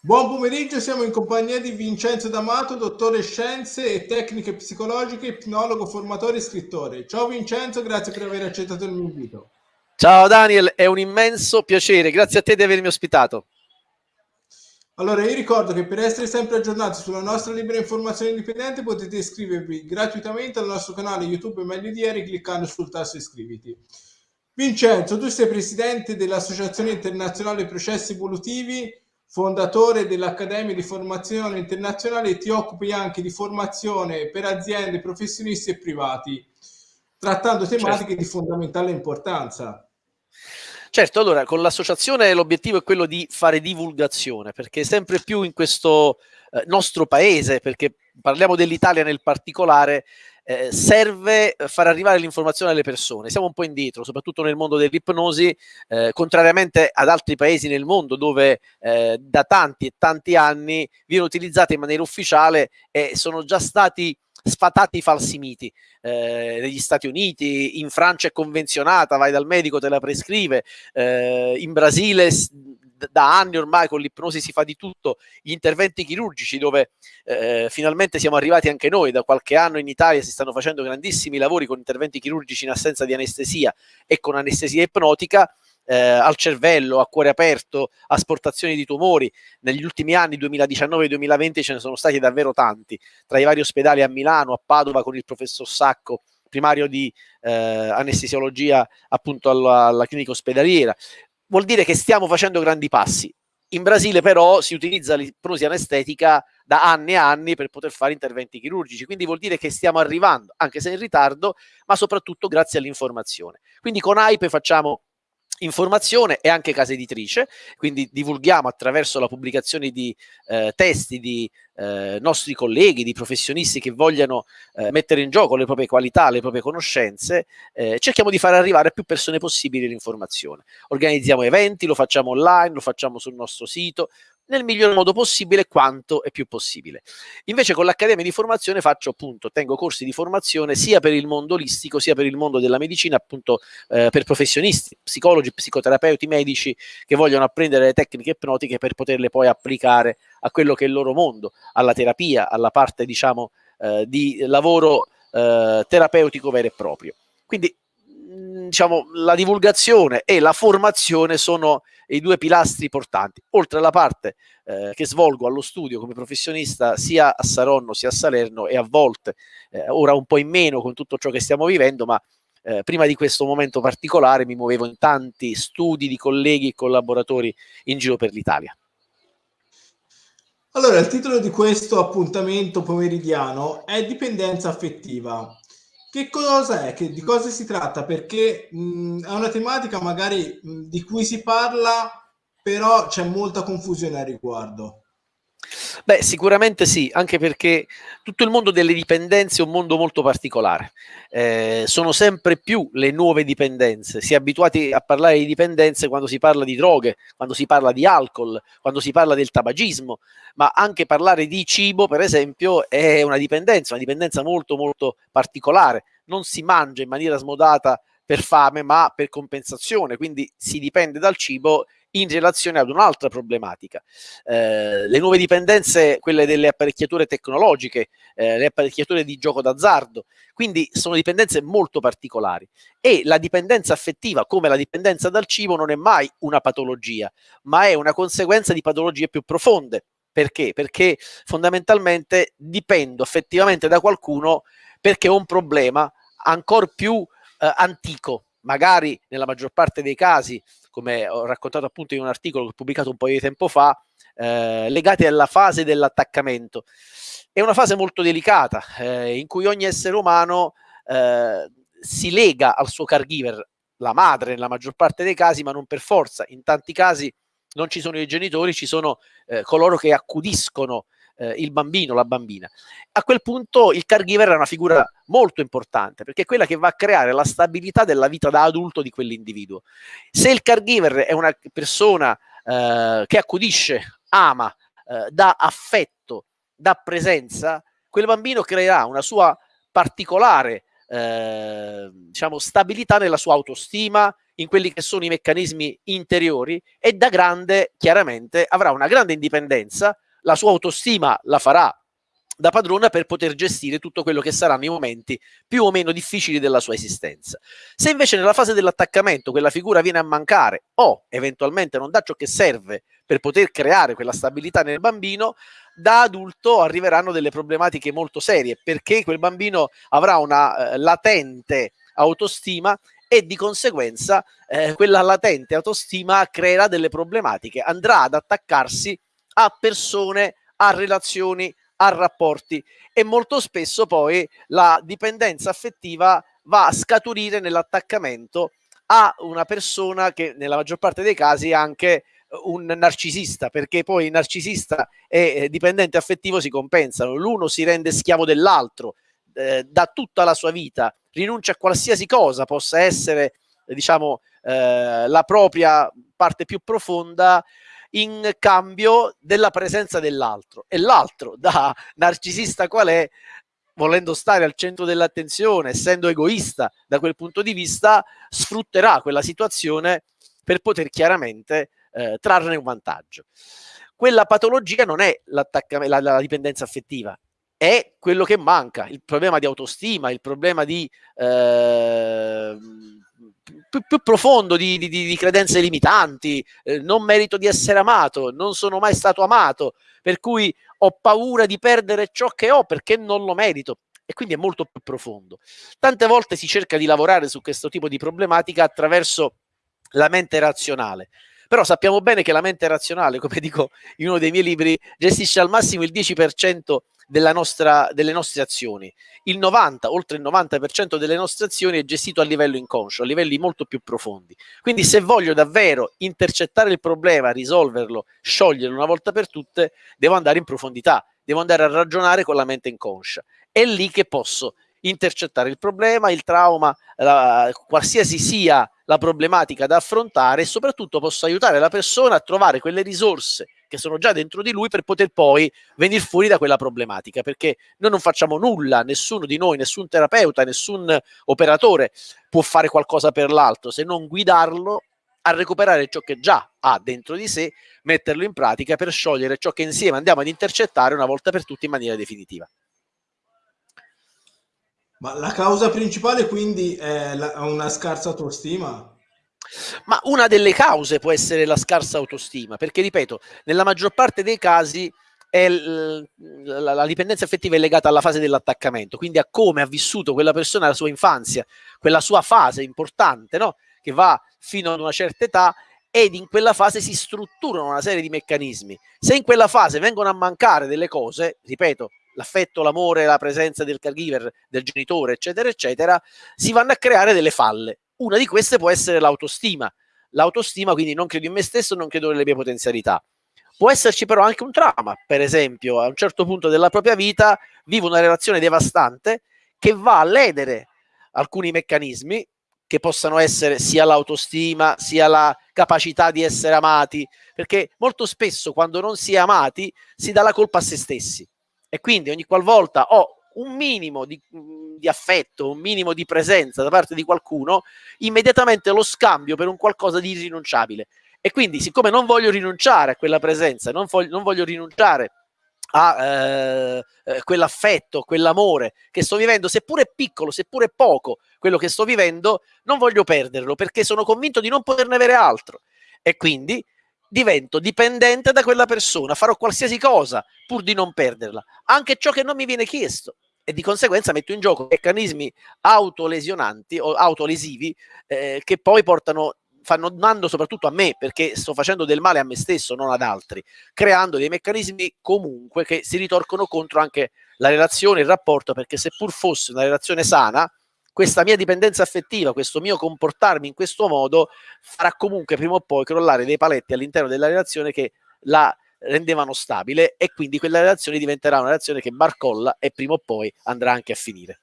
Buon pomeriggio, siamo in compagnia di Vincenzo D'Amato, dottore scienze e tecniche psicologiche, ipnologo, formatore e scrittore. Ciao Vincenzo, grazie per aver accettato il mio invito. Ciao Daniel, è un immenso piacere, grazie a te di avermi ospitato. Allora, io ricordo che per essere sempre aggiornati sulla nostra libera informazione indipendente potete iscrivervi gratuitamente al nostro canale YouTube Meglio di Ieri cliccando sul tasto iscriviti. Vincenzo, tu sei presidente dell'Associazione Internazionale Processi Evolutivi fondatore dell'Accademia di Formazione Internazionale ti occupi anche di formazione per aziende, professionisti e privati, trattando tematiche certo. di fondamentale importanza. Certo, allora con l'associazione l'obiettivo è quello di fare divulgazione, perché sempre più in questo eh, nostro paese, perché parliamo dell'Italia nel particolare, eh, serve far arrivare l'informazione alle persone. Siamo un po' indietro, soprattutto nel mondo dell'ipnosi, eh, contrariamente ad altri paesi nel mondo dove eh, da tanti e tanti anni viene utilizzata in maniera ufficiale e sono già stati sfatati i falsi miti. Eh, negli Stati Uniti, in Francia è convenzionata, vai dal medico, te la prescrive, eh, in Brasile da anni ormai con l'ipnosi si fa di tutto, gli interventi chirurgici dove eh, finalmente siamo arrivati anche noi, da qualche anno in Italia si stanno facendo grandissimi lavori con interventi chirurgici in assenza di anestesia e con anestesia ipnotica, eh, al cervello, a cuore aperto, asportazioni di tumori. Negli ultimi anni, 2019-2020, ce ne sono stati davvero tanti, tra i vari ospedali a Milano, a Padova con il professor Sacco, primario di eh, anestesiologia appunto alla, alla clinica ospedaliera, vuol dire che stiamo facendo grandi passi. In Brasile però si utilizza l'ipnosi anestetica da anni e anni per poter fare interventi chirurgici, quindi vuol dire che stiamo arrivando, anche se in ritardo, ma soprattutto grazie all'informazione. Quindi con AIPE facciamo informazione e anche casa editrice, quindi divulghiamo attraverso la pubblicazione di eh, testi di eh, nostri colleghi, di professionisti che vogliano eh, mettere in gioco le proprie qualità, le proprie conoscenze, eh, cerchiamo di far arrivare a più persone possibile l'informazione. Organizziamo eventi, lo facciamo online, lo facciamo sul nostro sito, nel miglior modo possibile quanto è più possibile. Invece con l'Accademia di Formazione faccio appunto, tengo corsi di formazione sia per il mondo olistico sia per il mondo della medicina, appunto eh, per professionisti, psicologi, psicoterapeuti, medici che vogliono apprendere le tecniche ipnotiche per poterle poi applicare a quello che è il loro mondo, alla terapia, alla parte diciamo eh, di lavoro eh, terapeutico vero e proprio. Quindi diciamo, la divulgazione e la formazione sono i due pilastri portanti, oltre alla parte eh, che svolgo allo studio come professionista sia a Saronno sia a Salerno e a volte, eh, ora un po' in meno con tutto ciò che stiamo vivendo, ma eh, prima di questo momento particolare mi muovevo in tanti studi di colleghi e collaboratori in giro per l'Italia. Allora, il titolo di questo appuntamento pomeridiano è dipendenza affettiva. Che cosa è? Che, di cosa si tratta? Perché mh, è una tematica magari mh, di cui si parla, però c'è molta confusione al riguardo. Beh, sicuramente sì, anche perché tutto il mondo delle dipendenze è un mondo molto particolare. Eh, sono sempre più le nuove dipendenze. Si è abituati a parlare di dipendenze quando si parla di droghe, quando si parla di alcol, quando si parla del tabagismo, ma anche parlare di cibo, per esempio, è una dipendenza, una dipendenza molto molto particolare. Non si mangia in maniera smodata per fame, ma per compensazione, quindi si dipende dal cibo in relazione ad un'altra problematica. Eh, le nuove dipendenze, quelle delle apparecchiature tecnologiche, eh, le apparecchiature di gioco d'azzardo, quindi sono dipendenze molto particolari e la dipendenza affettiva, come la dipendenza dal cibo, non è mai una patologia, ma è una conseguenza di patologie più profonde. Perché? Perché fondamentalmente dipendo effettivamente da qualcuno perché ho un problema ancora più eh, antico, magari nella maggior parte dei casi come ho raccontato appunto in un articolo che ho pubblicato un po' di tempo fa, eh, legati alla fase dell'attaccamento. È una fase molto delicata eh, in cui ogni essere umano eh, si lega al suo caregiver, la madre nella maggior parte dei casi, ma non per forza. In tanti casi non ci sono i genitori, ci sono eh, coloro che accudiscono eh, il bambino, la bambina. A quel punto il caregiver è una figura molto importante perché è quella che va a creare la stabilità della vita da adulto di quell'individuo. Se il caregiver è una persona eh, che accudisce, ama, eh, dà affetto, dà presenza, quel bambino creerà una sua particolare eh, diciamo, stabilità nella sua autostima, in quelli che sono i meccanismi interiori e da grande chiaramente avrà una grande indipendenza, la sua autostima la farà da padrona per poter gestire tutto quello che saranno i momenti più o meno difficili della sua esistenza. Se invece nella fase dell'attaccamento quella figura viene a mancare o eventualmente non dà ciò che serve per poter creare quella stabilità nel bambino, da adulto arriveranno delle problematiche molto serie perché quel bambino avrà una eh, latente autostima e di conseguenza eh, quella latente autostima creerà delle problematiche, andrà ad attaccarsi a persone, a relazioni, a rapporti. E molto spesso poi la dipendenza affettiva va a scaturire nell'attaccamento a una persona che nella maggior parte dei casi è anche un narcisista, perché poi il narcisista e eh, dipendente affettivo si compensano, l'uno si rende schiavo dell'altro, eh, da tutta la sua vita, rinuncia a qualsiasi cosa possa essere, diciamo, eh, la propria parte più profonda in cambio della presenza dell'altro. E l'altro da narcisista qual è volendo stare al centro dell'attenzione essendo egoista da quel punto di vista sfrutterà quella situazione per poter chiaramente eh, trarne un vantaggio. Quella patologia non è la, la dipendenza affettiva è quello che manca il problema di autostima il problema di eh, più, più profondo di, di, di, credenze limitanti, eh, non merito di essere amato, non sono mai stato amato, per cui ho paura di perdere ciò che ho perché non lo merito. E quindi è molto più profondo. Tante volte si cerca di lavorare su questo tipo di problematica attraverso la mente razionale. Però sappiamo bene che la mente razionale, come dico in uno dei miei libri, gestisce al massimo il 10% nostra, delle nostre azioni. Il 90, oltre il 90% delle nostre azioni è gestito a livello inconscio, a livelli molto più profondi. Quindi se voglio davvero intercettare il problema, risolverlo, scioglierlo una volta per tutte, devo andare in profondità, devo andare a ragionare con la mente inconscia. È lì che posso intercettare il problema, il trauma, la, qualsiasi sia la problematica da affrontare e soprattutto posso aiutare la persona a trovare quelle risorse che sono già dentro di lui per poter poi venire fuori da quella problematica perché noi non facciamo nulla, nessuno di noi, nessun terapeuta, nessun operatore può fare qualcosa per l'altro se non guidarlo a recuperare ciò che già ha dentro di sé, metterlo in pratica per sciogliere ciò che insieme andiamo ad intercettare una volta per tutte in maniera definitiva. Ma la causa principale quindi è la, una scarsa autostima? Ma una delle cause può essere la scarsa autostima, perché ripeto, nella maggior parte dei casi l, la, la, dipendenza affettiva è legata alla fase dell'attaccamento, quindi a come ha vissuto quella persona la sua infanzia, quella sua fase importante, no? che va fino ad una certa età ed in quella fase si strutturano una serie di meccanismi. Se in quella fase vengono a mancare delle cose, ripeto, l'affetto, l'amore, la presenza del caregiver, del genitore, eccetera, eccetera, si vanno a creare delle falle. Una di queste può essere l'autostima. L'autostima, quindi non credo in me stesso, non credo nelle mie potenzialità. Può esserci però anche un trauma, per esempio, a un certo punto della propria vita vivo una relazione devastante che va a ledere alcuni meccanismi che possano essere sia l'autostima, sia la capacità di essere amati, perché molto spesso quando non si è amati si dà la colpa a se stessi e quindi ogni qualvolta ho un minimo di, di, affetto, un minimo di presenza da parte di qualcuno, immediatamente lo scambio per un qualcosa di irrinunciabile. E quindi, siccome non voglio rinunciare a quella presenza, non voglio, non voglio rinunciare a eh, eh, quell'affetto, quell'amore che sto vivendo, seppure piccolo, seppure poco, quello che sto vivendo, non voglio perderlo perché sono convinto di non poterne avere altro. E quindi divento dipendente da quella persona, farò qualsiasi cosa pur di non perderla, anche ciò che non mi viene chiesto. E di conseguenza metto in gioco meccanismi autolesionanti o autolesivi eh, che poi portano fanno danno soprattutto a me perché sto facendo del male a me stesso, non ad altri, creando dei meccanismi comunque che si ritorcono contro anche la relazione, il rapporto, perché seppur fosse una relazione sana, questa mia dipendenza affettiva, questo mio comportarmi in questo modo farà comunque prima o poi crollare dei paletti all'interno della relazione che la rendevano stabile e quindi quella relazione diventerà una relazione che barcolla e prima o poi andrà anche a finire.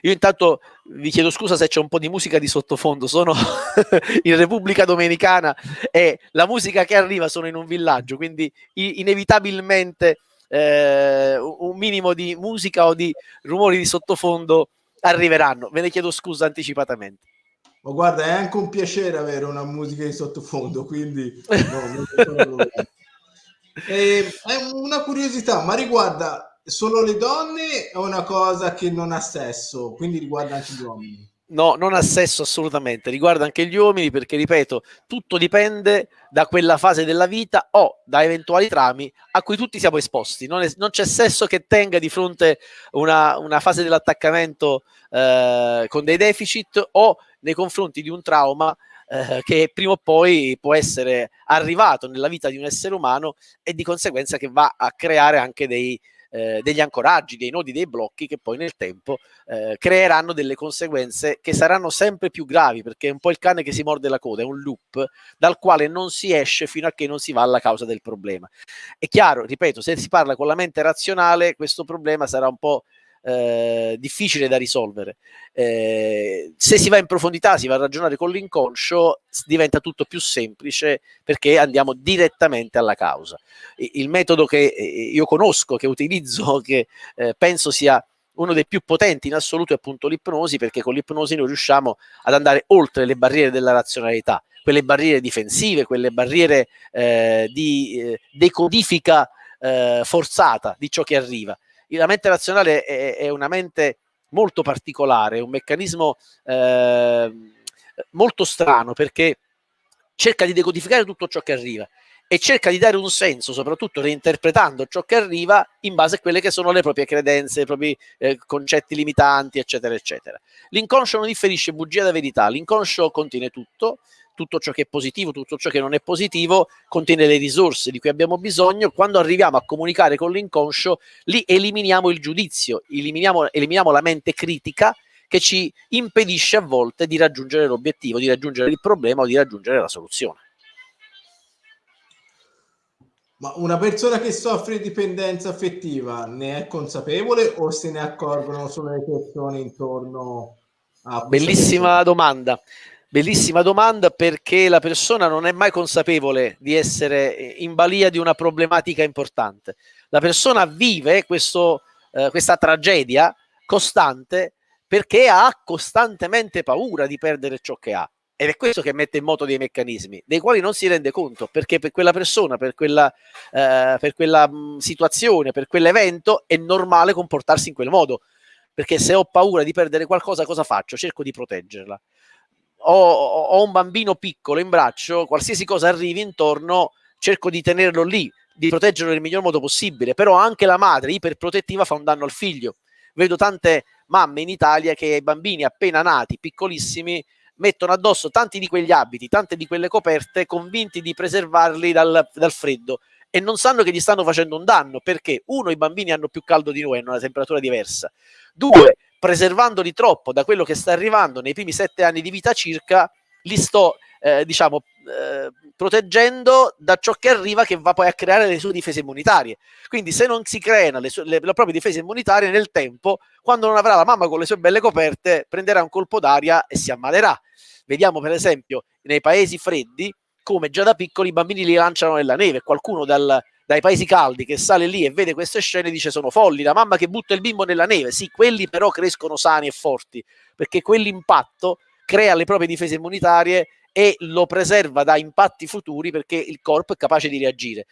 Io intanto vi chiedo scusa se c'è un po' di musica di sottofondo, sono in Repubblica Dominicana e la musica che arriva sono in un villaggio, quindi inevitabilmente eh, un minimo di musica o di rumori di sottofondo arriveranno. Ve ne chiedo scusa anticipatamente. Ma guarda, è anche un piacere avere una musica di sottofondo, quindi no, e, è una curiosità, ma riguarda solo le donne o una cosa che non ha sesso, quindi riguarda anche gli uomini? No, non ha senso assolutamente, riguarda anche gli uomini perché, ripeto, tutto dipende da quella fase della vita o da eventuali trami a cui tutti siamo esposti. Non c'è sesso che tenga di fronte una, una fase dell'attaccamento eh, con dei deficit o nei confronti di un trauma eh, che prima o poi può essere arrivato nella vita di un essere umano e di conseguenza che va a creare anche dei, eh, degli ancoraggi, dei nodi, dei blocchi che poi nel tempo eh, creeranno delle conseguenze che saranno sempre più gravi perché è un po' il cane che si morde la coda, è un loop dal quale non si esce fino a che non si va alla causa del problema. È chiaro, ripeto, se si parla con la mente razionale questo problema sarà un po' eh, difficile da risolvere. Eh, se si va in profondità, si va a ragionare con l'inconscio, diventa tutto più semplice perché andiamo direttamente alla causa. Il metodo che eh, io conosco, che utilizzo, che eh, penso sia uno dei più potenti in assoluto è appunto l'ipnosi, perché con l'ipnosi noi riusciamo ad andare oltre le barriere della razionalità, quelle barriere difensive, quelle barriere eh, di eh, decodifica eh, forzata di ciò che arriva la mente razionale è, è una mente molto particolare, un meccanismo eh, molto strano perché cerca di decodificare tutto ciò che arriva e cerca di dare un senso, soprattutto reinterpretando ciò che arriva in base a quelle che sono le proprie credenze, i propri eh, concetti limitanti, eccetera, eccetera. L'inconscio non differisce bugia da verità, l'inconscio contiene tutto, tutto ciò che è positivo, tutto ciò che non è positivo, contiene le risorse di cui abbiamo bisogno. Quando arriviamo a comunicare con l'inconscio, lì eliminiamo il giudizio, eliminiamo, eliminiamo la mente critica che ci impedisce a volte di raggiungere l'obiettivo, di raggiungere il problema o di raggiungere la soluzione. Ma una persona che soffre di dipendenza affettiva ne è consapevole o se ne accorgono solo le persone intorno a Bellissima domanda. Bellissima domanda perché la persona non è mai consapevole di essere in balia di una problematica importante. La persona vive questo, eh, questa tragedia costante perché ha costantemente paura di perdere ciò che ha. Ed è questo che mette in moto dei meccanismi, dei quali non si rende conto, perché per quella persona, per quella, eh, per quella mh, situazione, per quell'evento, è normale comportarsi in quel modo. Perché se ho paura di perdere qualcosa, cosa faccio? Cerco di proteggerla ho, ho un bambino piccolo in braccio, qualsiasi cosa arrivi intorno, cerco di tenerlo lì, di proteggerlo nel miglior modo possibile, però anche la madre iperprotettiva fa un danno al figlio. Vedo tante mamme in Italia che ai bambini appena nati, piccolissimi, mettono addosso tanti di quegli abiti, tante di quelle coperte, convinti di preservarli dal, dal freddo e non sanno che gli stanno facendo un danno perché uno i bambini hanno più caldo di noi, hanno una temperatura diversa, due preservandoli troppo da quello che sta arrivando nei primi sette anni di vita circa, li sto, eh, diciamo, eh, proteggendo da ciò che arriva che va poi a creare le sue difese immunitarie. Quindi se non si creano le, sue, le, le proprie difese immunitarie nel tempo, quando non avrà la mamma con le sue belle coperte, prenderà un colpo d'aria e si ammalerà. Vediamo per esempio nei paesi freddi come già da piccoli i bambini li lanciano nella neve, qualcuno dal, dai paesi caldi che sale lì e vede queste scene dice sono folli, la mamma che butta il bimbo nella neve, sì, quelli però crescono sani e forti, perché quell'impatto crea le proprie difese immunitarie e lo preserva da impatti futuri perché il corpo è capace di reagire.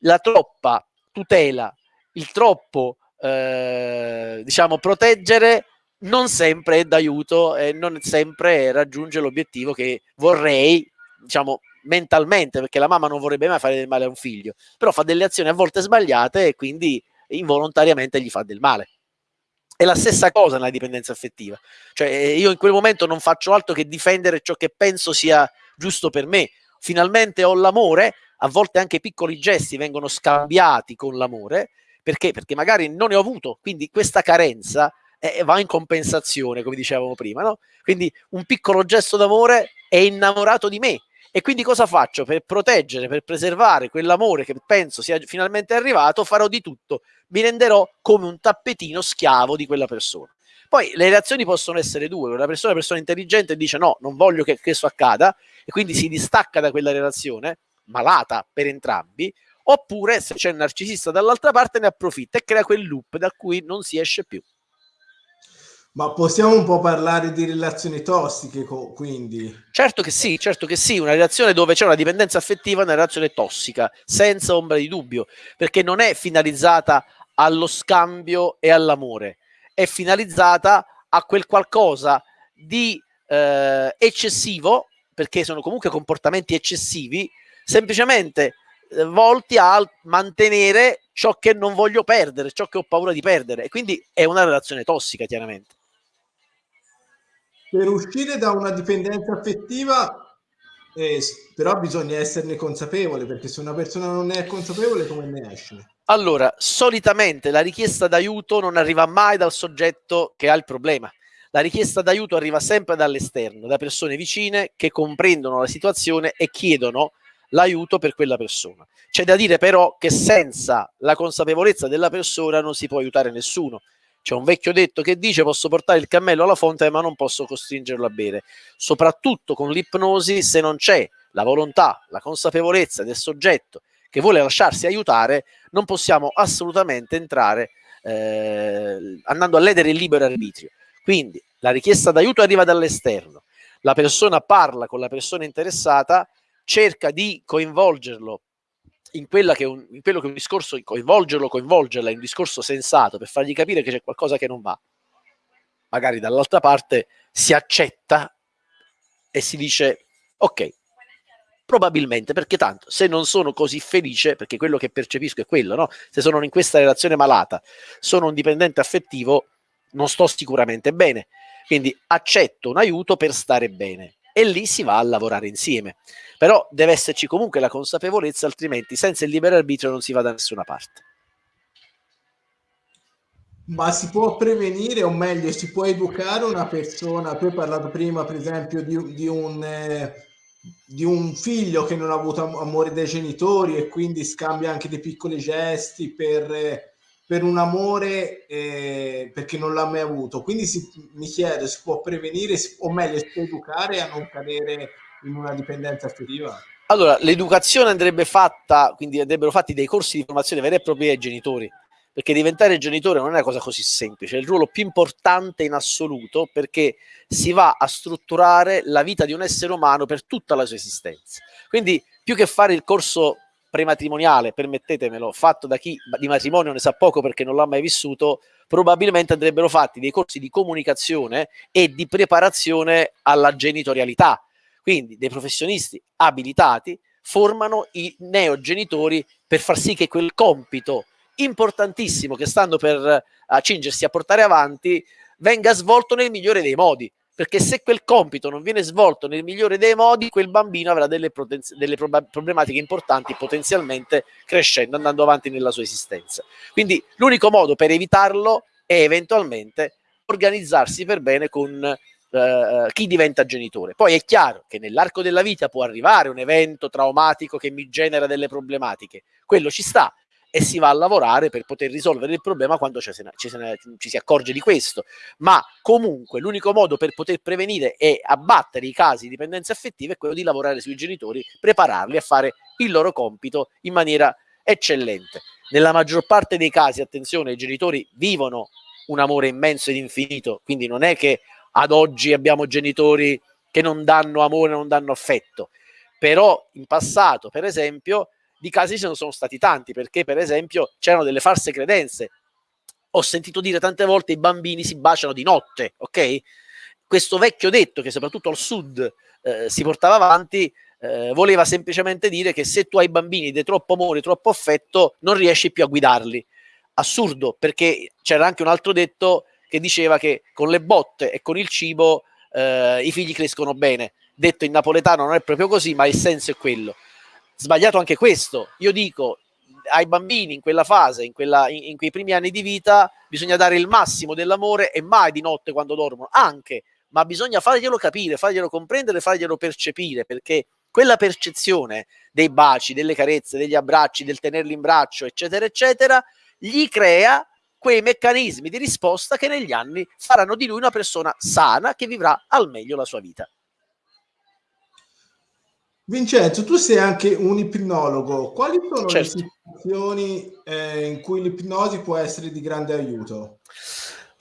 La troppa tutela, il troppo eh, diciamo proteggere non sempre è d'aiuto e non sempre raggiunge l'obiettivo che vorrei diciamo mentalmente, perché la mamma non vorrebbe mai fare del male a un figlio, però fa delle azioni a volte sbagliate e quindi involontariamente gli fa del male. È la stessa cosa nella dipendenza affettiva, cioè eh, io in quel momento non faccio altro che difendere ciò che penso sia giusto per me. Finalmente ho l'amore, a volte anche piccoli gesti vengono scambiati con l'amore, perché? Perché magari non ne ho avuto, quindi questa carenza eh, va in compensazione, come dicevamo prima, no? Quindi un piccolo gesto d'amore è innamorato di me, e quindi cosa faccio? Per proteggere, per preservare quell'amore che penso sia finalmente arrivato, farò di tutto. Mi renderò come un tappetino schiavo di quella persona. Poi le reazioni possono essere due. Una persona, una persona intelligente dice no, non voglio che questo accada e quindi si distacca da quella relazione, malata per entrambi, oppure se c'è il narcisista dall'altra parte ne approfitta e crea quel loop da cui non si esce più. Ma possiamo un po' parlare di relazioni tossiche, quindi? Certo che sì, certo che sì, una relazione dove c'è una dipendenza affettiva è una relazione tossica, senza ombra di dubbio, perché non è finalizzata allo scambio e all'amore, è finalizzata a quel qualcosa di eh, eccessivo, perché sono comunque comportamenti eccessivi, semplicemente eh, volti a mantenere ciò che non voglio perdere, ciò che ho paura di perdere, e quindi è una relazione tossica, chiaramente. Per uscire da una dipendenza affettiva, eh, però bisogna esserne consapevole, perché se una persona non è consapevole, come ne esce? Allora, solitamente la richiesta d'aiuto non arriva mai dal soggetto che ha il problema. La richiesta d'aiuto arriva sempre dall'esterno, da persone vicine che comprendono la situazione e chiedono l'aiuto per quella persona. C'è da dire però che senza la consapevolezza della persona non si può aiutare nessuno. C'è un vecchio detto che dice posso portare il cammello alla fonte ma non posso costringerlo a bere. Soprattutto con l'ipnosi se non c'è la volontà, la consapevolezza del soggetto che vuole lasciarsi aiutare, non possiamo assolutamente entrare eh, andando a ledere il libero arbitrio. Quindi la richiesta d'aiuto arriva dall'esterno, la persona parla con la persona interessata, cerca di coinvolgerlo in, che un, in quello che un discorso, coinvolgerlo, coinvolgerla in un discorso sensato per fargli capire che c'è qualcosa che non va. Magari dall'altra parte si accetta e si dice ok, probabilmente perché tanto se non sono così felice, perché quello che percepisco è quello, no? se sono in questa relazione malata, sono un dipendente affettivo, non sto sicuramente bene, quindi accetto un aiuto per stare bene e lì si va a lavorare insieme. Però deve esserci comunque la consapevolezza, altrimenti senza il libero arbitrio non si va da nessuna parte. Ma si può prevenire, o meglio, si può educare una persona? Tu hai parlato prima, per esempio, di, di un... Eh, di un figlio che non ha avuto amore dai genitori e quindi scambia anche dei piccoli gesti per, eh, per un amore eh, perché non l'ha mai avuto. Quindi si, mi chiedo, si può prevenire o meglio si può educare a non cadere in una dipendenza affettiva? Allora, l'educazione andrebbe fatta, quindi andrebbero fatti dei corsi di formazione veri e propri ai genitori, perché diventare genitore non è una cosa così semplice, è il ruolo più importante in assoluto perché si va a strutturare la vita di un essere umano per tutta la sua esistenza. Quindi più che fare il corso prematrimoniale, permettetemelo, fatto da chi di matrimonio ne sa poco perché non l'ha mai vissuto, probabilmente andrebbero fatti dei corsi di comunicazione e di preparazione alla genitorialità. Quindi dei professionisti abilitati formano i neogenitori per far sì che quel compito importantissimo che stanno per accingersi a portare avanti venga svolto nel migliore dei modi perché se quel compito non viene svolto nel migliore dei modi, quel bambino avrà delle, delle problematiche importanti potenzialmente crescendo, andando avanti nella sua esistenza. Quindi l'unico modo per evitarlo è eventualmente organizzarsi per bene con eh, chi diventa genitore. Poi è chiaro che nell'arco della vita può arrivare un evento traumatico che mi genera delle problematiche, quello ci sta, e si va a lavorare per poter risolvere il problema quando ci, ci, ci si accorge di questo. Ma comunque l'unico modo per poter prevenire e abbattere i casi di dipendenza affettiva è quello di lavorare sui genitori, prepararli a fare il loro compito in maniera eccellente. Nella maggior parte dei casi, attenzione, i genitori vivono un amore immenso ed infinito, quindi non è che ad oggi abbiamo genitori che non danno amore, non danno affetto, però in passato, per esempio, di casi ce ne sono stati tanti, perché per esempio c'erano delle false credenze. Ho sentito dire tante volte i bambini si baciano di notte, ok? Questo vecchio detto che soprattutto al sud eh, si portava avanti eh, voleva semplicemente dire che se tu hai bambini di troppo amore, troppo affetto, non riesci più a guidarli. Assurdo, perché c'era anche un altro detto che diceva che con le botte e con il cibo eh, i figli crescono bene. Detto in napoletano non è proprio così, ma il senso è quello sbagliato anche questo. Io dico ai bambini in quella fase, in, quella, in, in, quei primi anni di vita, bisogna dare il massimo dell'amore e mai di notte quando dormono, anche, ma bisogna farglielo capire, farglielo comprendere, farglielo percepire, perché quella percezione dei baci, delle carezze, degli abbracci, del tenerli in braccio, eccetera, eccetera, gli crea quei meccanismi di risposta che negli anni faranno di lui una persona sana che vivrà al meglio la sua vita. Vincenzo, tu sei anche un ipnologo. Quali sono certo. le situazioni eh, in cui l'ipnosi può essere di grande aiuto?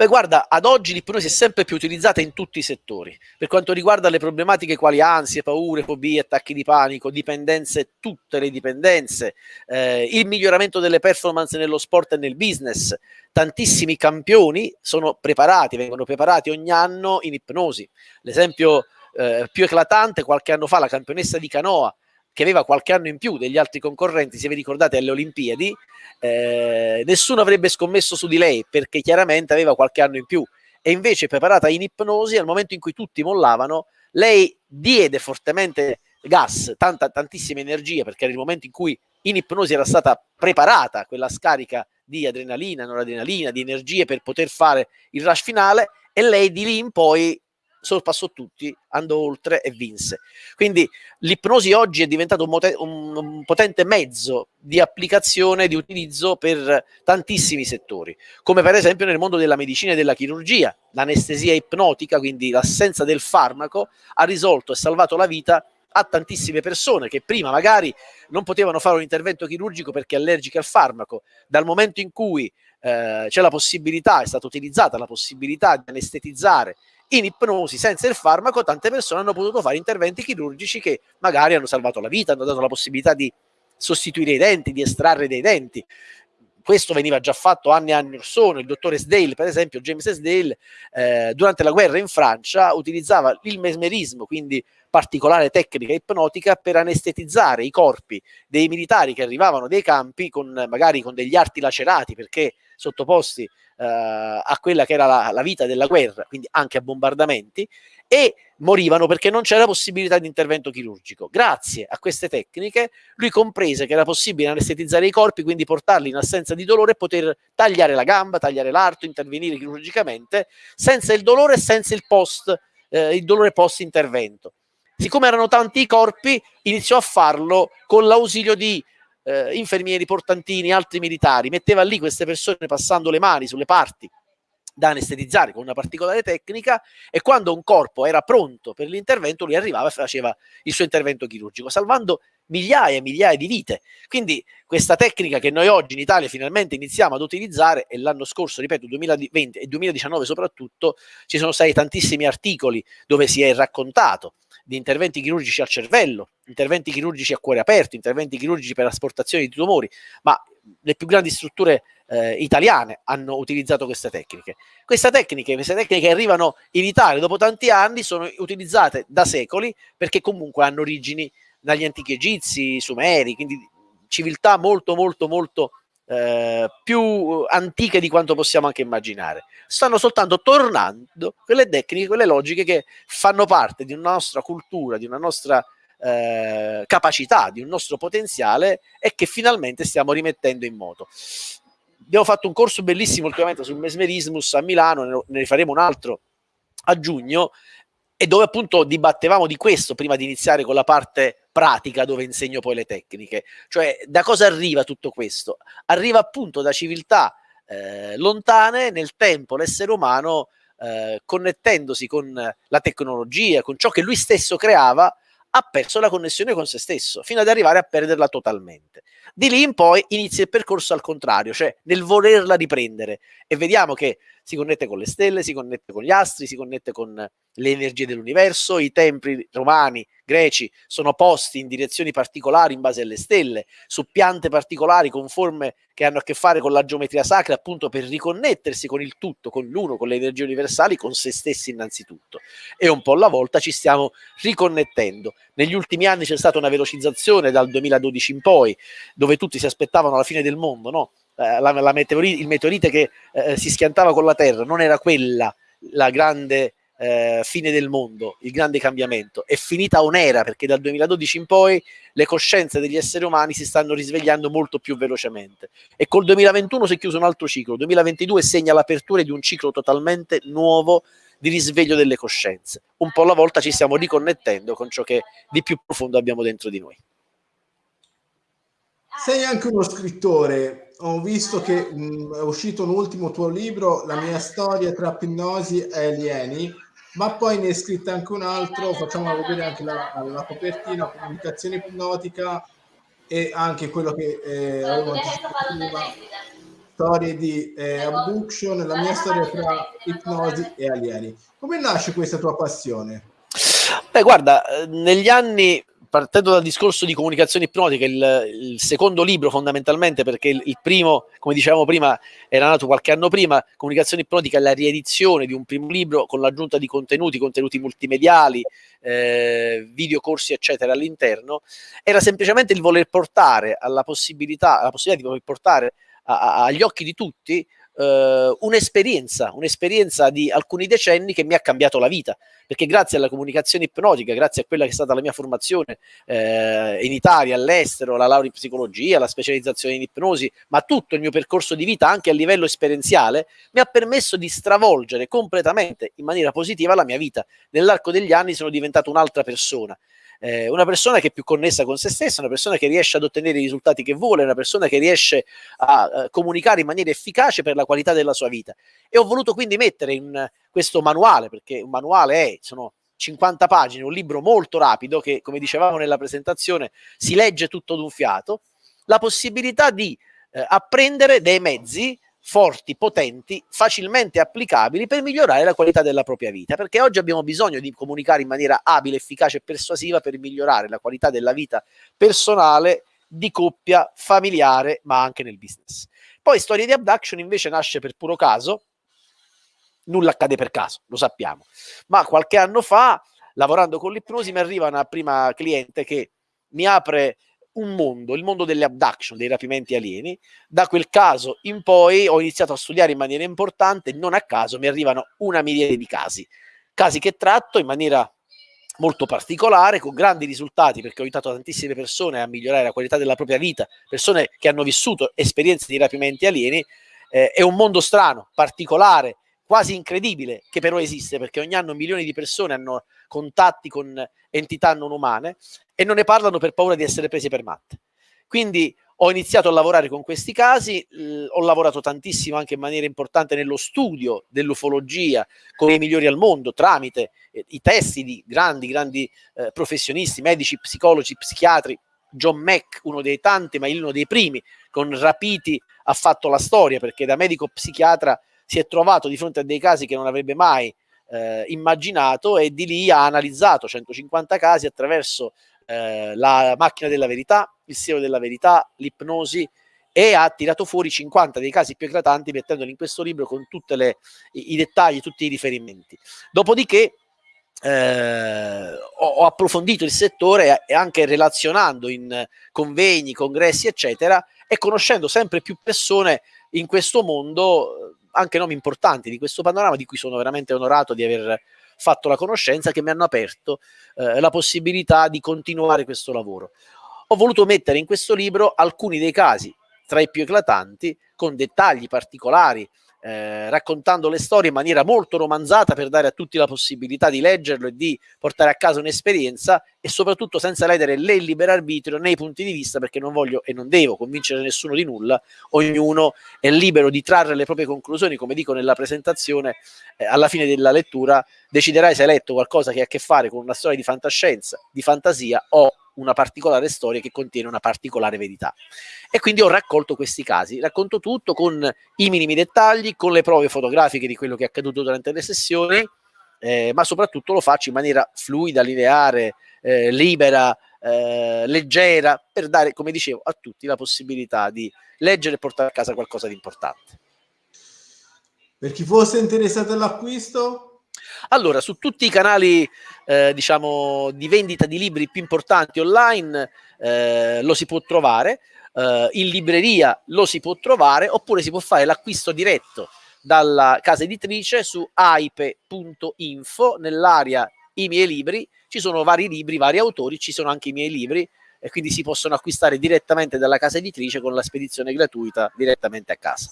Beh, guarda, ad oggi l'ipnosi è sempre più utilizzata in tutti i settori. Per quanto riguarda le problematiche quali ansie, paure, fobie, attacchi di panico, dipendenze, tutte le dipendenze, eh, il miglioramento delle performance nello sport e nel business, tantissimi campioni sono preparati, vengono preparati ogni anno in ipnosi. L'esempio eh, più eclatante, qualche anno fa, la campionessa di canoa che aveva qualche anno in più degli altri concorrenti, se vi ricordate alle Olimpiadi, eh, nessuno avrebbe scommesso su di lei perché chiaramente aveva qualche anno in più. E invece preparata in ipnosi al momento in cui tutti mollavano, lei diede fortemente gas, tanta, tantissima energia perché era il momento in cui in ipnosi era stata preparata quella scarica di adrenalina, noradrenalina, di energie per poter fare il rush finale e lei di lì in poi sorpassò tutti, andò oltre e vinse. Quindi l'ipnosi oggi è diventato un, un, un, potente mezzo di applicazione, di utilizzo per tantissimi settori, come per esempio nel mondo della medicina e della chirurgia. L'anestesia ipnotica, quindi l'assenza del farmaco, ha risolto e salvato la vita a tantissime persone che prima magari non potevano fare un intervento chirurgico perché allergiche al farmaco. Dal momento in cui eh, c'è la possibilità, è stata utilizzata la possibilità di anestetizzare in ipnosi senza il farmaco tante persone hanno potuto fare interventi chirurgici che magari hanno salvato la vita, hanno dato la possibilità di sostituire i denti, di estrarre dei denti. Questo veniva già fatto anni e anni or sono. Il dottore Sdale, per esempio, James Sdale, eh, durante la guerra in Francia utilizzava il mesmerismo, quindi particolare tecnica ipnotica, per anestetizzare i corpi dei militari che arrivavano dai campi con magari con degli arti lacerati perché sottoposti eh, a quella che era la, la, vita della guerra, quindi anche a bombardamenti, e morivano perché non c'era possibilità di intervento chirurgico. Grazie a queste tecniche lui comprese che era possibile anestetizzare i corpi, quindi portarli in assenza di dolore e poter tagliare la gamba, tagliare l'arto, intervenire chirurgicamente senza il dolore e senza il post, eh, il dolore post intervento. Siccome erano tanti i corpi, iniziò a farlo con l'ausilio di eh, infermieri, portantini, altri militari, metteva lì queste persone passando le mani sulle parti da anestetizzare con una particolare tecnica e quando un corpo era pronto per l'intervento lui arrivava e faceva il suo intervento chirurgico salvando migliaia e migliaia di vite. Quindi questa tecnica che noi oggi in Italia finalmente iniziamo ad utilizzare e l'anno scorso ripeto 2020 e 2019 soprattutto ci sono stati tantissimi articoli dove si è raccontato di interventi chirurgici al cervello, interventi chirurgici a cuore aperto, interventi chirurgici per asportazione di tumori, ma le più grandi strutture eh, italiane hanno utilizzato queste tecniche. Queste tecniche, queste tecniche che arrivano in Italia dopo tanti anni sono utilizzate da secoli perché comunque hanno origini dagli antichi egizi, sumeri, quindi civiltà molto molto molto eh, più antiche di quanto possiamo anche immaginare. Stanno soltanto tornando quelle tecniche, quelle logiche che fanno parte di una nostra cultura, di una nostra eh, capacità, di un nostro potenziale e che finalmente stiamo rimettendo in moto. Abbiamo fatto un corso bellissimo ultimamente sul mesmerismus a Milano, ne faremo un altro a giugno e dove appunto dibattevamo di questo prima di iniziare con la parte pratica dove insegno poi le tecniche. Cioè da cosa arriva tutto questo? Arriva appunto da civiltà eh, lontane nel tempo l'essere umano eh, connettendosi con la tecnologia, con ciò che lui stesso creava, ha perso la connessione con se stesso, fino ad arrivare a perderla totalmente. Di lì in poi inizia il percorso al contrario, cioè nel volerla riprendere e vediamo che si connette con le stelle, si connette con gli astri, si connette con le energie dell'universo, i templi romani, greci sono posti in direzioni particolari in base alle stelle, su piante particolari con forme che hanno a che fare con la geometria sacra, appunto per riconnettersi con il tutto, con l'uno, con le energie universali, con se stessi innanzitutto. E un po' alla volta ci stiamo riconnettendo. Negli ultimi anni c'è stata una velocizzazione dal 2012 in poi, dove tutti si aspettavano la fine del mondo, no? Eh, la, la meteorite, il meteorite che eh, si schiantava con la Terra non era quella la grande eh, fine del mondo, il grande cambiamento, è finita un'era perché dal 2012 in poi le coscienze degli esseri umani si stanno risvegliando molto più velocemente. E col 2021 si è chiuso un altro ciclo, 2022 segna l'apertura di un ciclo totalmente nuovo di risveglio delle coscienze. Un po' alla volta ci stiamo riconnettendo con ciò che di più profondo abbiamo dentro di noi. Sei anche uno scrittore, ho visto che mh, è uscito un ultimo tuo libro, La mia storia tra ipnosi e alieni, ma poi ne è scritto anche un altro, facciamo vedere anche la, la copertina, comunicazione ipnotica e anche quello che eh, avevo storie di eh, abduction, la mia storia tra ipnosi e alieni. Come nasce questa tua passione? Beh, guarda, eh, negli anni partendo dal discorso di comunicazione ipnotica, il, il secondo libro fondamentalmente, perché il, il, primo, come dicevamo prima, era nato qualche anno prima, comunicazione ipnotica è la riedizione di un primo libro con l'aggiunta di contenuti, contenuti multimediali, eh, videocorsi eccetera all'interno, era semplicemente il voler portare alla possibilità, alla possibilità di portare a, a, agli occhi di tutti eh, un'esperienza, un'esperienza di alcuni decenni che mi ha cambiato la vita, perché grazie alla comunicazione ipnotica, grazie a quella che è stata la mia formazione eh, in Italia, all'estero, la laurea in psicologia, la specializzazione in ipnosi, ma tutto il mio percorso di vita anche a livello esperienziale mi ha permesso di stravolgere completamente in maniera positiva la mia vita. Nell'arco degli anni sono diventato un'altra persona eh, una persona che è più connessa con se stessa, una persona che riesce ad ottenere i risultati che vuole, una persona che riesce a, a comunicare in maniera efficace per la qualità della sua vita. E ho voluto quindi mettere in questo manuale, perché un manuale è, sono 50 pagine, un libro molto rapido che, come dicevamo nella presentazione, si legge tutto d'un fiato, la possibilità di eh, apprendere dei mezzi forti, potenti, facilmente applicabili per migliorare la qualità della propria vita, perché oggi abbiamo bisogno di comunicare in maniera abile, efficace e persuasiva per migliorare la qualità della vita personale, di coppia, familiare, ma anche nel business. Poi Storia di Abduction invece nasce per puro caso, nulla accade per caso, lo sappiamo, ma qualche anno fa, lavorando con l'ipnosi, mi arriva una prima cliente che mi apre un mondo, il mondo delle abduction, dei rapimenti alieni. Da quel caso in poi ho iniziato a studiare in maniera importante, non a caso mi arrivano una miriade di casi, casi che tratto in maniera molto particolare, con grandi risultati, perché ho aiutato tantissime persone a migliorare la qualità della propria vita, persone che hanno vissuto esperienze di rapimenti alieni. Eh, è un mondo strano, particolare, quasi incredibile, che però esiste, perché ogni anno milioni di persone hanno contatti con entità non umane e non ne parlano per paura di essere presi per matte. Quindi ho iniziato a lavorare con questi casi, ho lavorato tantissimo anche in maniera importante nello studio dell'ufologia con i migliori al mondo tramite eh, i testi di grandi, grandi eh, professionisti, medici, psicologi, psichiatri. John Mack, uno dei tanti, ma uno dei primi, con Rapiti ha fatto la storia perché da medico psichiatra si è trovato di fronte a dei casi che non avrebbe mai eh, immaginato e di lì ha analizzato 150 casi attraverso eh, la macchina della verità, il siero della verità, l'ipnosi e ha tirato fuori 50 dei casi più eclatanti mettendoli in questo libro con tutti i, dettagli, tutti i riferimenti. Dopodiché eh, ho, ho, approfondito il settore e anche relazionando in convegni, congressi, eccetera, e conoscendo sempre più persone in questo mondo, anche nomi importanti di questo panorama, di cui sono veramente onorato di aver fatto la conoscenza, che mi hanno aperto eh, la possibilità di continuare questo lavoro. Ho voluto mettere in questo libro alcuni dei casi, tra i più eclatanti, con dettagli particolari, eh, raccontando le storie in maniera molto romanzata per dare a tutti la possibilità di leggerlo e di portare a casa un'esperienza e soprattutto senza ledere né il libero arbitrio né i punti di vista perché non voglio e non devo convincere nessuno di nulla, ognuno è libero di trarre le proprie conclusioni, come dico nella presentazione, eh, alla fine della lettura deciderai se hai letto qualcosa che ha a che fare con una storia di fantascienza, di fantasia o una particolare storia che contiene una particolare verità. E quindi ho raccolto questi casi, racconto tutto con i minimi dettagli, con le prove fotografiche di quello che è accaduto durante le sessioni, eh, ma soprattutto lo faccio in maniera fluida, lineare, eh, libera, eh, leggera, per dare, come dicevo, a tutti la possibilità di leggere e portare a casa qualcosa di importante. Per chi fosse interessato all'acquisto, allora, su tutti i canali, eh, diciamo, di vendita di libri più importanti online eh, lo si può trovare, eh, in libreria lo si può trovare, oppure si può fare l'acquisto diretto dalla casa editrice su aipe.info nell'area i miei libri, ci sono vari libri, vari autori, ci sono anche i miei libri e quindi si possono acquistare direttamente dalla casa editrice con la spedizione gratuita direttamente a casa.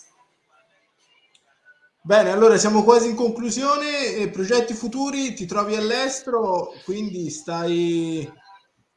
Bene, allora siamo quasi in conclusione. Eh, progetti futuri, ti trovi all'estero, quindi stai...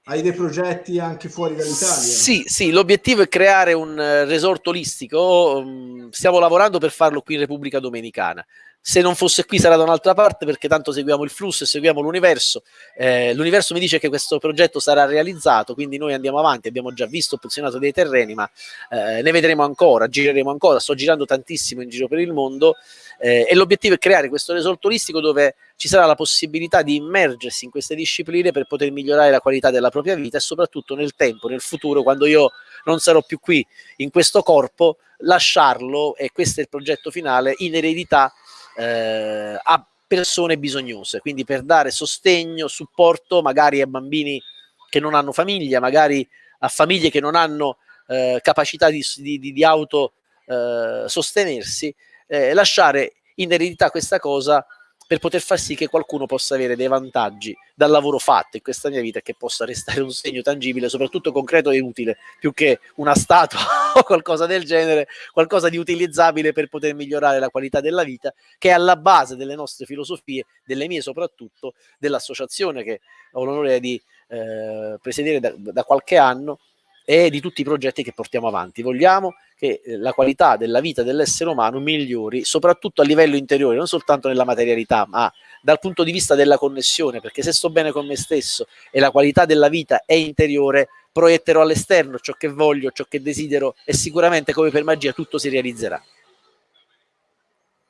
Hai dei progetti anche fuori dall'Italia? Sì, sì, l'obiettivo è creare un eh, resort olistico. Mm, stiamo lavorando per farlo qui in Repubblica Dominicana. Se non fosse qui sarà da un'altra parte perché tanto seguiamo il flusso e seguiamo l'universo. Eh, l'universo mi dice che questo progetto sarà realizzato, quindi noi andiamo avanti, abbiamo già visto, posizionato dei terreni, ma eh, ne vedremo ancora, gireremo ancora, sto girando tantissimo in giro per il mondo eh, e l'obiettivo è creare questo resort turistico dove ci sarà la possibilità di immergersi in queste discipline per poter migliorare la qualità della propria vita e soprattutto nel tempo, nel futuro, quando io non sarò più qui in questo corpo, lasciarlo, e questo è il progetto finale, in eredità eh, a persone bisognose, quindi per dare sostegno, supporto magari a bambini che non hanno famiglia, magari a famiglie che non hanno eh, capacità di, di, di auto eh, sostenersi, eh, lasciare in eredità questa cosa per poter far sì che qualcuno possa avere dei vantaggi dal lavoro fatto in questa mia vita e che possa restare un segno tangibile, soprattutto concreto e utile, più che una statua o qualcosa del genere, qualcosa di utilizzabile per poter migliorare la qualità della vita, che è alla base delle nostre filosofie, delle mie soprattutto, dell'associazione che ho l'onore di eh, presiedere da, da qualche anno e di tutti i progetti che portiamo avanti. Vogliamo che eh, la qualità della vita dell'essere umano migliori, soprattutto a livello interiore, non soltanto nella materialità, ma dal punto di vista della connessione, perché se sto bene con me stesso e la qualità della vita è interiore, proietterò all'esterno ciò che voglio, ciò che desidero e sicuramente come per magia tutto si realizzerà.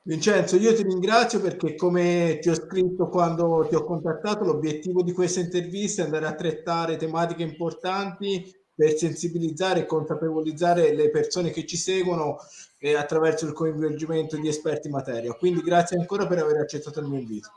Vincenzo, io ti ringrazio perché come ti ho scritto quando ti ho contattato, l'obiettivo di questa intervista è andare a trattare tematiche importanti per sensibilizzare e consapevolizzare le persone che ci seguono eh, attraverso il coinvolgimento di esperti in materia. Quindi grazie ancora per aver accettato il mio invito.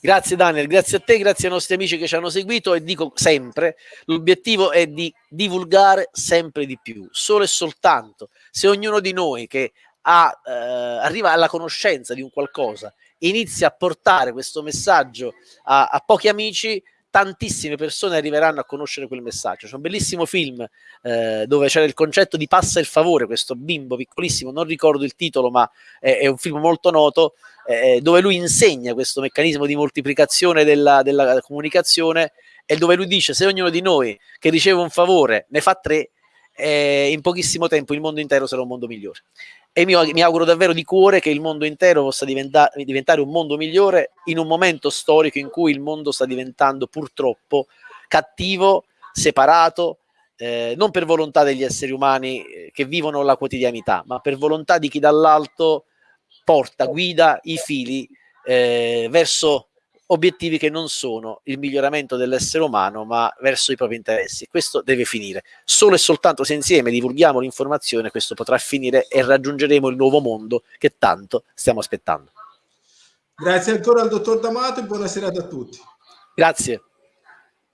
Grazie Daniel, grazie a te, grazie ai nostri amici che ci hanno seguito e dico sempre, l'obiettivo è di divulgare sempre di più, solo e soltanto se ognuno di noi che ha, eh, arriva alla conoscenza di un qualcosa, inizia a portare questo messaggio a, a pochi amici, tantissime persone arriveranno a conoscere quel messaggio. C'è un bellissimo film eh, dove c'era il concetto di passa il favore, questo bimbo piccolissimo, non ricordo il titolo, ma è, è un film molto noto, eh, dove lui insegna questo meccanismo di moltiplicazione della, della comunicazione e dove lui dice se ognuno di noi che riceve un favore ne fa tre, eh, in pochissimo tempo il mondo intero sarà un mondo migliore e mi, mi, auguro davvero di cuore che il mondo intero possa diventa, diventare un mondo migliore in un momento storico in cui il mondo sta diventando purtroppo cattivo, separato, eh, non per volontà degli esseri umani eh, che vivono la quotidianità, ma per volontà di chi dall'alto porta, guida i fili eh, verso obiettivi che non sono il miglioramento dell'essere umano, ma verso i propri interessi. Questo deve finire. Solo e soltanto se insieme divulghiamo l'informazione, questo potrà finire e raggiungeremo il nuovo mondo che tanto stiamo aspettando. Grazie ancora al dottor D'Amato e buona serata a tutti. Grazie.